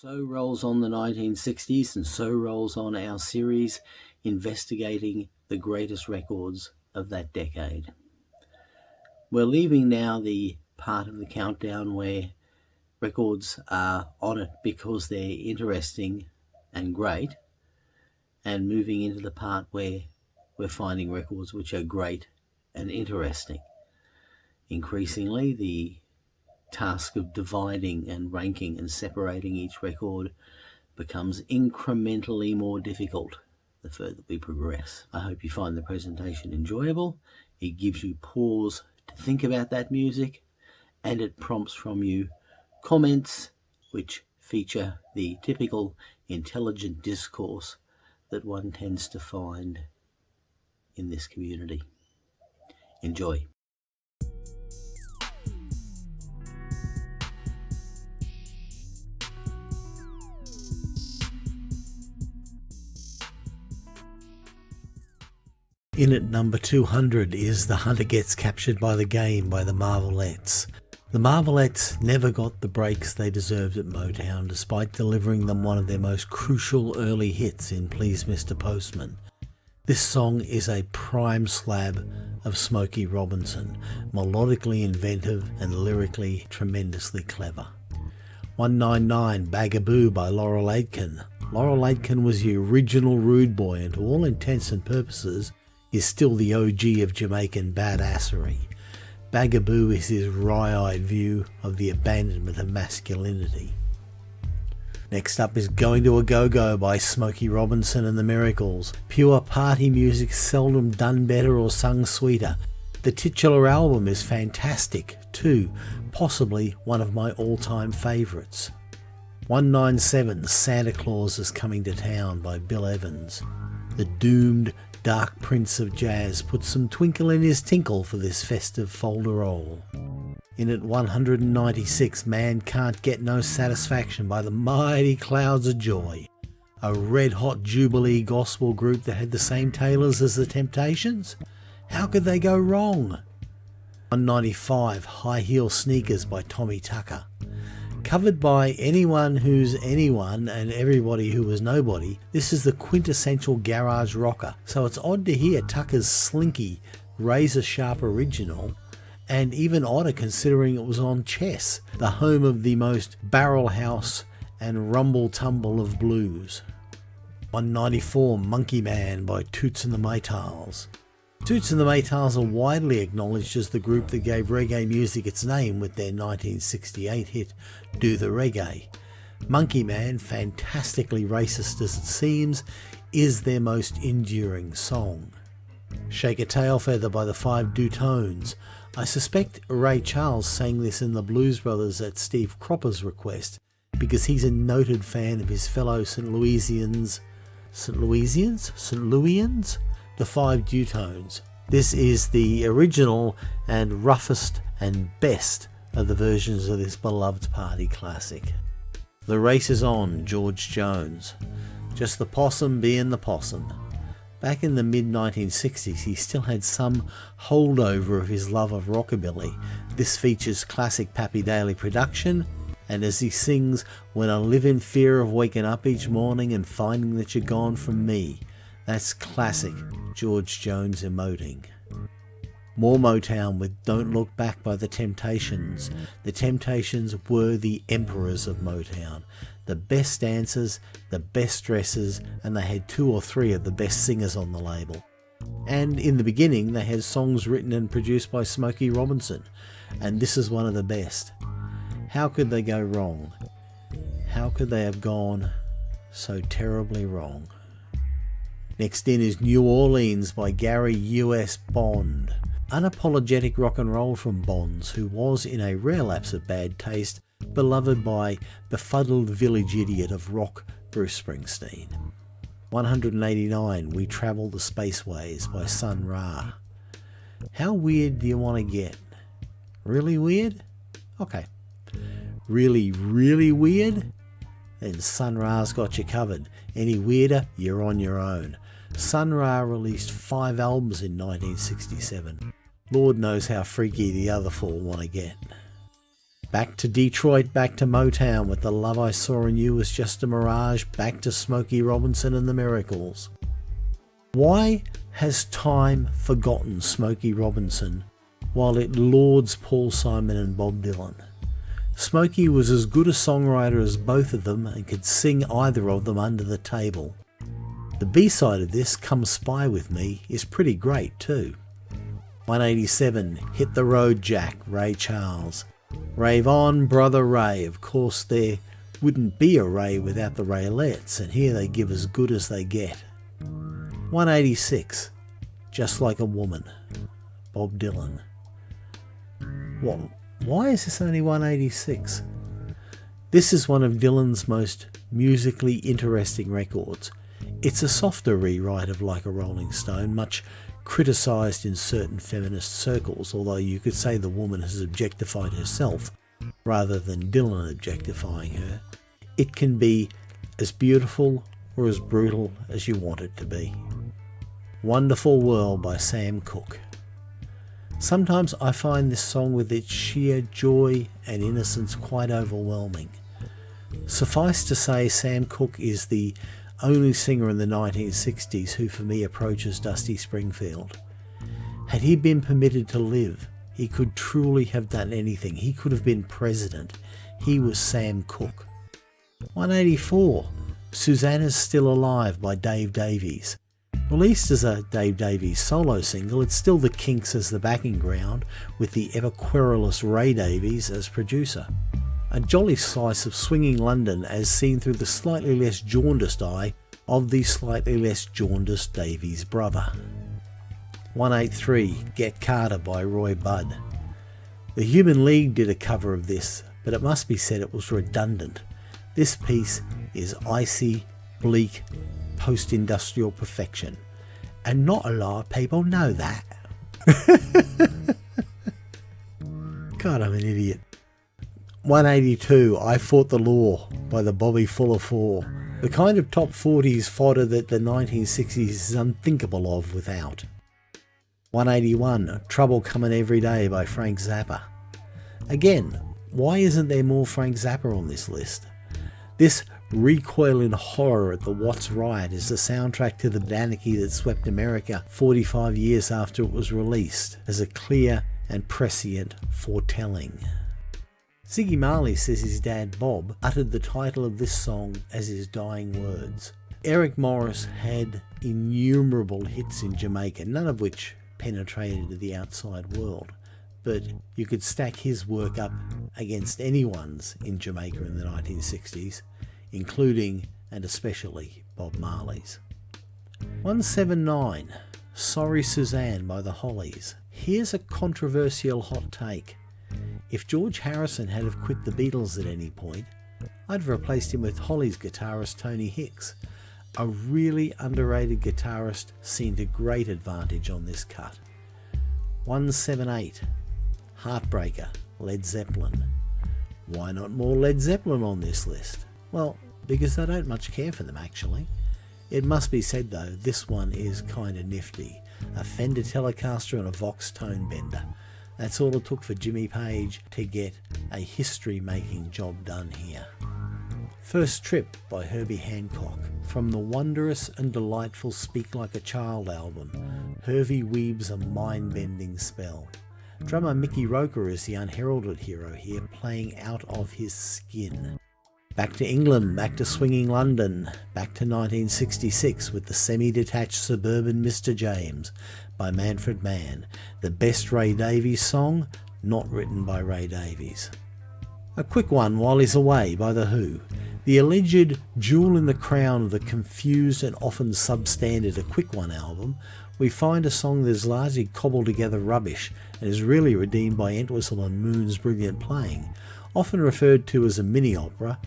So rolls on the 1960s, and so rolls on our series investigating the greatest records of that decade. We're leaving now the part of the countdown where records are on it because they're interesting and great, and moving into the part where we're finding records which are great and interesting. Increasingly, the task of dividing and ranking and separating each record becomes incrementally more difficult the further we progress. I hope you find the presentation enjoyable. It gives you pause to think about that music and it prompts from you comments which feature the typical intelligent discourse that one tends to find in this community. Enjoy. In at number 200 is The Hunter Gets Captured by the Game by the Marvelettes. The Marvelettes never got the breaks they deserved at Motown despite delivering them one of their most crucial early hits in Please Mr. Postman. This song is a prime slab of Smokey Robinson, melodically inventive and lyrically tremendously clever. 199 Bagaboo by Laurel Aitken. Laurel Aitken was the original rude boy and to all intents and purposes is still the OG of Jamaican badassery. Bagaboo is his wry-eyed view of the abandonment of masculinity. Next up is Going to a Go-Go by Smokey Robinson and the Miracles. Pure party music seldom done better or sung sweeter. The titular album is fantastic too, possibly one of my all-time favourites. 197 Santa Claus is Coming to Town by Bill Evans. The doomed Dark Prince of Jazz put some twinkle in his tinkle for this festive folderol. In at 196, Man Can't Get No Satisfaction by the Mighty Clouds of Joy, a red hot Jubilee gospel group that had the same tailors as the Temptations. How could they go wrong? 195, High Heel Sneakers by Tommy Tucker covered by anyone who's anyone and everybody who was nobody. This is the quintessential garage rocker. So it's odd to hear Tucker's slinky, razor sharp original and even odder considering it was on Chess, the home of the most barrel house and rumble tumble of blues. 194 Monkey Man by Toots and the Maytals. Toots and the Maytals are widely acknowledged as the group that gave reggae music its name with their 1968 hit Do the Reggae. Monkey Man, fantastically racist as it seems, is their most enduring song. Shake a Tail Feather by the Five Du-Tones. I suspect Ray Charles sang this in the Blues Brothers at Steve Cropper's request because he's a noted fan of his fellow St. Louisians. St. Louisians? St. Louisians? The five Du-Tones. This is the original and roughest and best of the versions of this beloved party classic. The race is on, George Jones. Just the possum being the possum. Back in the mid 1960s, he still had some holdover of his love of rockabilly. This features classic Pappy Daily production, and as he sings, When I live in fear of waking up each morning and finding that you're gone from me, that's classic George Jones emoting. More Motown with Don't Look Back by The Temptations. The Temptations were the emperors of Motown. The best dancers, the best dressers, and they had two or three of the best singers on the label. And in the beginning, they had songs written and produced by Smokey Robinson, and this is one of the best. How could they go wrong? How could they have gone so terribly wrong? Next in is New Orleans by Gary U.S. Bond. Unapologetic rock and roll from Bonds, who was, in a rare lapse of bad taste, beloved by befuddled village idiot of rock Bruce Springsteen. 189 We Travel the Spaceways by Sun Ra. How weird do you want to get? Really weird? Okay. Really, really weird? Then Sun Ra's got you covered. Any weirder, you're on your own. Sun Ra released five albums in 1967. Lord knows how freaky the other four want to get. Back to Detroit, back to Motown with The Love I Saw in You was just a mirage, back to Smokey Robinson and the Miracles. Why has time forgotten Smokey Robinson while it lauds Paul Simon and Bob Dylan? Smokey was as good a songwriter as both of them and could sing either of them under the table. The B-side of this, Come Spy With Me, is pretty great too. 187, Hit the Road Jack, Ray Charles. Rave on, Brother Ray. Of course, there wouldn't be a Ray without the Raylettes, and here they give as good as they get. 186, Just Like a Woman, Bob Dylan. What? Why is this only 186? This is one of Dylan's most musically interesting records. It's a softer rewrite of Like a Rolling Stone, much criticised in certain feminist circles, although you could say the woman has objectified herself rather than Dylan objectifying her. It can be as beautiful or as brutal as you want it to be. Wonderful World by Sam Cooke. Sometimes I find this song with its sheer joy and innocence quite overwhelming. Suffice to say, Sam Cooke is the only singer in the 1960s who for me approaches Dusty Springfield. Had he been permitted to live, he could truly have done anything. He could have been president. He was Sam Cooke. 184. Susanna's Still Alive by Dave Davies. Released as a Dave Davies solo single, it's still the Kinks as the backing ground, with the ever querulous Ray Davies as producer. A jolly slice of swinging London as seen through the slightly less jaundiced eye of the slightly less jaundiced Davies brother. 183 Get Carter by Roy Budd. The Human League did a cover of this, but it must be said it was redundant. This piece is icy, bleak, post industrial perfection. And not a lot of people know that. God, I'm an idiot. 182, I Fought the Law by the Bobby Fuller Four. The kind of top 40s fodder that the 1960s is unthinkable of without. 181, Trouble Coming Every Day by Frank Zappa. Again, why isn't there more Frank Zappa on this list? This recoil in horror at the Watts riot is the soundtrack to the anarchy that swept America 45 years after it was released, as a clear and prescient foretelling. Ziggy Marley says his dad Bob uttered the title of this song as his dying words. Eric Morris had innumerable hits in Jamaica, none of which penetrated to the outside world but you could stack his work up against anyone's in Jamaica in the 1960s, including and especially Bob Marley's. 179 Sorry Suzanne by the Hollies. Here's a controversial hot take. If George Harrison had have quit the Beatles at any point, I'd have replaced him with Hollies' guitarist Tony Hicks, a really underrated guitarist seen to great advantage on this cut. 178 Heartbreaker, Led Zeppelin. Why not more Led Zeppelin on this list? Well, because I don't much care for them actually. It must be said though, this one is kinda nifty. A Fender Telecaster and a Vox tone bender. That's all it took for Jimmy Page to get a history making job done here. First Trip by Herbie Hancock. From the wondrous and delightful Speak Like a Child album, Herbie weaves a mind bending spell. Drummer Mickey Roker is the unheralded hero here, playing out of his skin. Back to England, back to swinging London, back to 1966 with the semi-detached suburban Mr. James by Manfred Mann, the best Ray Davies song, not written by Ray Davies. A quick one while he's away by The Who. The alleged jewel in the crown of the confused and often substandard A Quick One album we find a song that is largely cobbled together rubbish and is really redeemed by Entwistle and Moon's brilliant playing. Often referred to as a mini opera,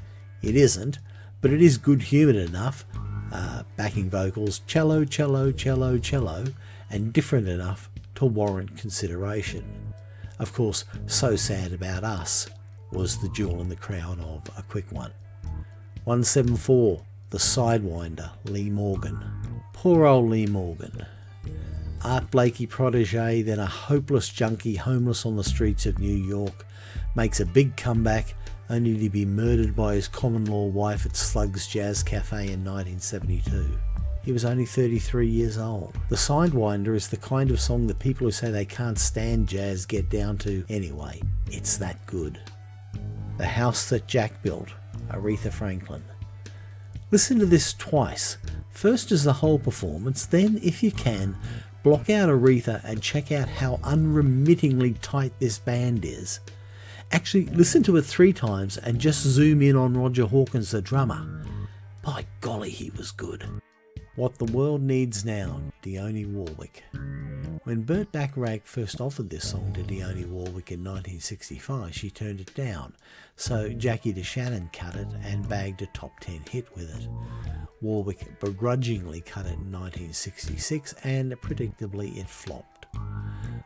it isn't, but it is good humoured enough, uh, backing vocals, cello, cello, cello, cello, and different enough to warrant consideration. Of course, So Sad About Us was the jewel in the crown of a quick one. 174, The Sidewinder, Lee Morgan. Poor old Lee Morgan. Art Blakey protege, then a hopeless junkie homeless on the streets of New York, makes a big comeback only to be murdered by his common law wife at Slug's Jazz Cafe in 1972. He was only 33 years old. The Sidewinder is the kind of song that people who say they can't stand jazz get down to anyway. It's that good. The House That Jack Built, Aretha Franklin. Listen to this twice. First as the whole performance, then, if you can, block out Aretha and check out how unremittingly tight this band is. Actually, listen to it three times and just zoom in on Roger Hawkins, the drummer. By golly, he was good. What the World Needs Now, Dionne Warwick. When Burt Bacharach first offered this song to Dionne Warwick in 1965, she turned it down, so Jackie DeShannon cut it and bagged a top 10 hit with it. Warwick begrudgingly cut it in 1966 and predictably it flopped.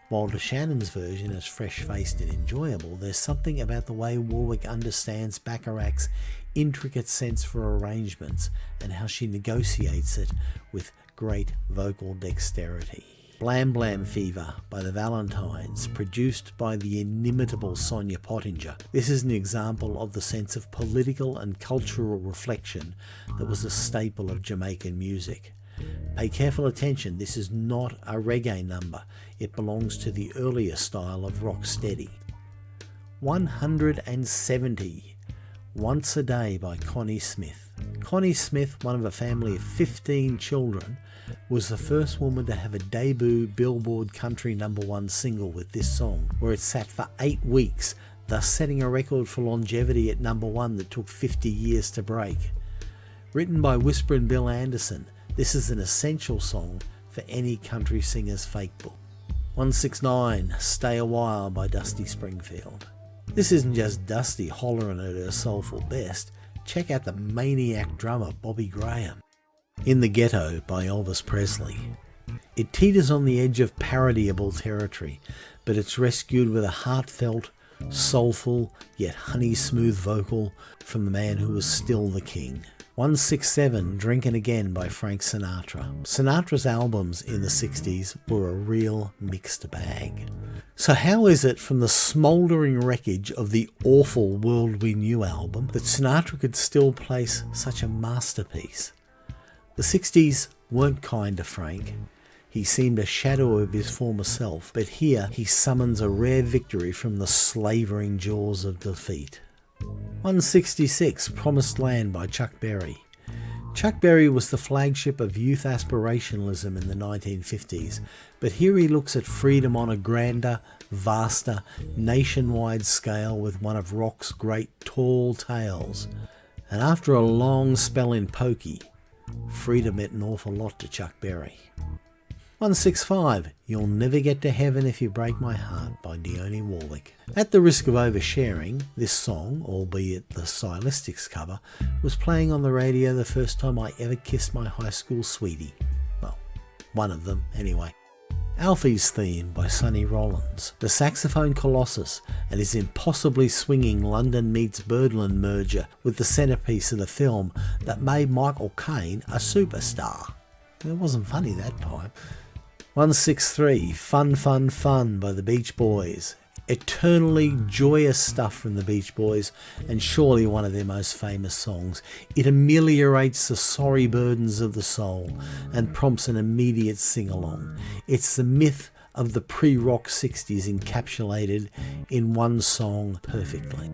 While DeShannon's version is fresh-faced and enjoyable, there's something about the way Warwick understands Bacharach's intricate sense for arrangements and how she negotiates it with great vocal dexterity. Blam Blam Fever by the Valentines, produced by the inimitable Sonia Pottinger. This is an example of the sense of political and cultural reflection that was a staple of Jamaican music. Pay careful attention, this is not a reggae number. It belongs to the earlier style of rock steady. 170 Once a Day by Connie Smith. Connie Smith, one of a family of 15 children, was the first woman to have a debut Billboard country number one single with this song, where it sat for eight weeks, thus setting a record for longevity at number one that took 50 years to break. Written by Whisperin' Bill Anderson, this is an essential song for any country singer's fake book. 169 Stay a While by Dusty Springfield. This isn't just Dusty hollering at her soulful best, check out the maniac drummer Bobby Graham. In the Ghetto by Elvis Presley. It teeters on the edge of parodyable territory, but it's rescued with a heartfelt, soulful, yet honey smooth vocal from the man who was still the king. 167 Drinking Again by Frank Sinatra. Sinatra's albums in the 60s were a real mixed bag. So how is it from the smouldering wreckage of the awful World We Knew album that Sinatra could still place such a masterpiece? The 60s weren't kind to Frank. He seemed a shadow of his former self, but here he summons a rare victory from the slavering jaws of defeat. 166 Promised Land by Chuck Berry. Chuck Berry was the flagship of youth aspirationalism in the 1950s, but here he looks at freedom on a grander, vaster, nationwide scale with one of rock's great tall tales. And after a long spell in pokey, freedom meant an awful lot to Chuck Berry. 165 You'll Never Get to Heaven If You Break My Heart by Dionne Warwick. At the risk of oversharing, this song, albeit the Stylistics cover, was playing on the radio the first time I ever kissed my high school sweetie. Well, one of them, anyway. Alfie's Theme by Sonny Rollins, the saxophone colossus and his impossibly swinging London meets Birdland merger with the centrepiece of the film that made Michael Caine a superstar. It wasn't funny that time. 163 Fun Fun Fun by the Beach Boys. Eternally joyous stuff from the Beach Boys, and surely one of their most famous songs. It ameliorates the sorry burdens of the soul and prompts an immediate sing along. It's the myth of the pre rock 60s encapsulated in one song perfectly.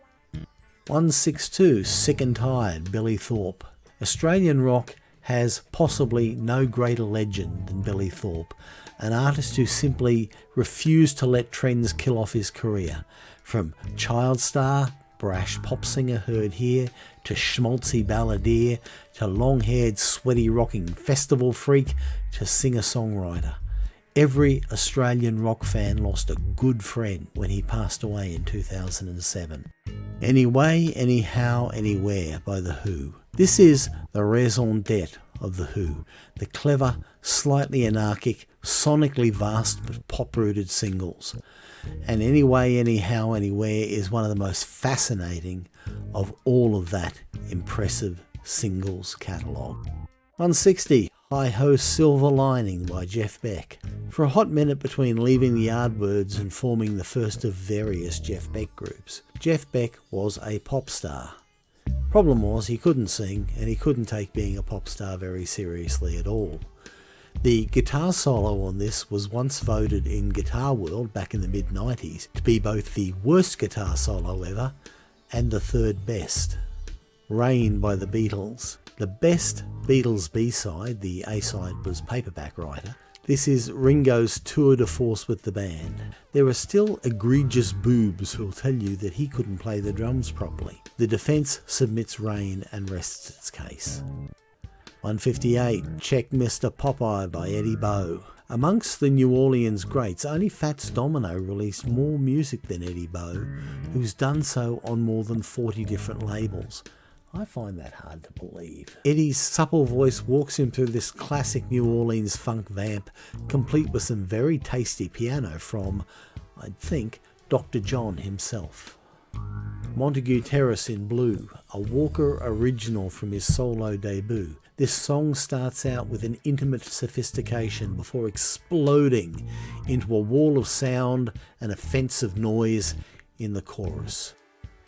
162 Sick and Tired, Billy Thorpe. Australian rock has possibly no greater legend than Billy Thorpe, an artist who simply refused to let trends kill off his career. From child star, brash pop singer heard here, to schmaltzy balladeer, to long-haired sweaty rocking festival freak, to singer-songwriter. Every Australian rock fan lost a good friend when he passed away in 2007. Anyway, Anyhow, Anywhere by The Who. This is the raison d'etre of The Who, the clever, slightly anarchic, sonically vast but pop-rooted singles. And Anyway, Anyhow, Anywhere is one of the most fascinating of all of that impressive singles catalogue. 160 Hi Ho Silver Lining by Jeff Beck. For a hot minute between leaving the Yardbirds and forming the first of various Jeff Beck groups, Jeff Beck was a pop star. Problem was he couldn't sing and he couldn't take being a pop star very seriously at all. The guitar solo on this was once voted in Guitar World back in the mid 90s to be both the worst guitar solo ever and the third best. Rain by the Beatles. The best Beatles B-side, the A-side was Paperback Writer. This is Ringo's tour de force with the band. There are still egregious boobs who'll tell you that he couldn't play the drums properly. The defence submits Rain and rests its case. 158, Check Mr. Popeye by Eddie Bo. Amongst the New Orleans greats, only Fats Domino released more music than Eddie Bo, who's done so on more than 40 different labels. I find that hard to believe. Eddie's supple voice walks him through this classic New Orleans funk vamp, complete with some very tasty piano from, I'd think, Dr. John himself. Montague Terrace in Blue, a Walker original from his solo debut. This song starts out with an intimate sophistication before exploding into a wall of sound and offensive noise in the chorus.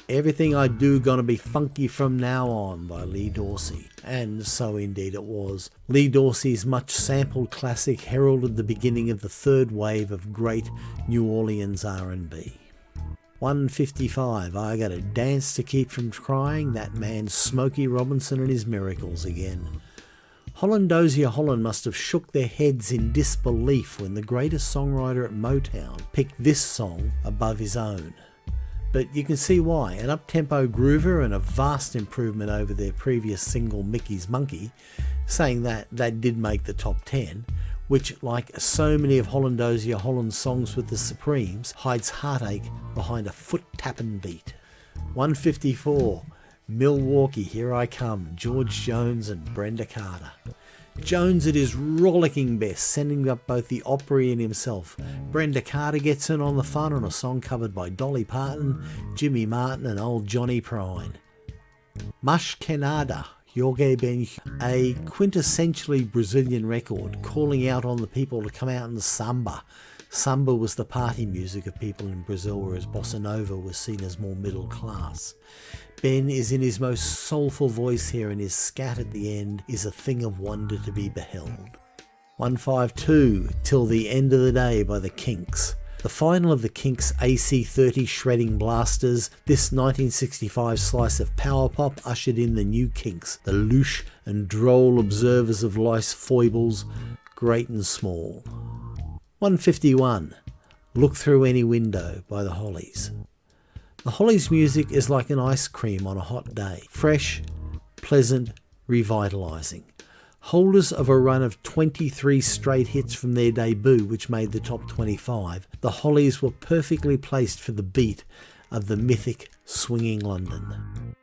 Everything I Do Gonna Be Funky From Now On by Lee Dorsey. And so indeed it was. Lee Dorsey's much sampled classic heralded the beginning of the third wave of great New Orleans R&B. 155. I gotta dance to keep from crying. That man Smokey Robinson and his miracles again. Holland Dozier Holland must have shook their heads in disbelief when the greatest songwriter at Motown picked this song above his own. But you can see why. An up-tempo groover and a vast improvement over their previous single Mickey's Monkey, saying that that did make the top 10, which, like so many of Holland Dozier Holland's songs with the Supremes, hides heartache behind a foot-tapping beat. 154, Milwaukee, Here I Come, George Jones and Brenda Carter. Jones at his rollicking best, sending up both the Opry and himself. Brenda Carter gets in on the fun on a song covered by Dolly Parton, Jimmy Martin and old Johnny Prine. Mas Que Nada, Jorge Ben, a quintessentially Brazilian record, calling out on the people to come out and samba. Samba was the party music of people in Brazil, whereas bossa nova was seen as more middle class. Ben is in his most soulful voice here, and his scat at the end is a thing of wonder to be beheld. 152 Till the End of the Day by the Kinks. The final of the Kinks AC30 shredding blasters, this 1965 slice of power pop ushered in the new Kinks, the louche and droll observers of life's foibles, great and small. 151 Look Through Any Window by the Hollies. The Hollies music is like an ice cream on a hot day, fresh, pleasant, revitalising holders of a run of 23 straight hits from their debut, which made the top 25, the Hollies were perfectly placed for the beat of the mythic swinging London.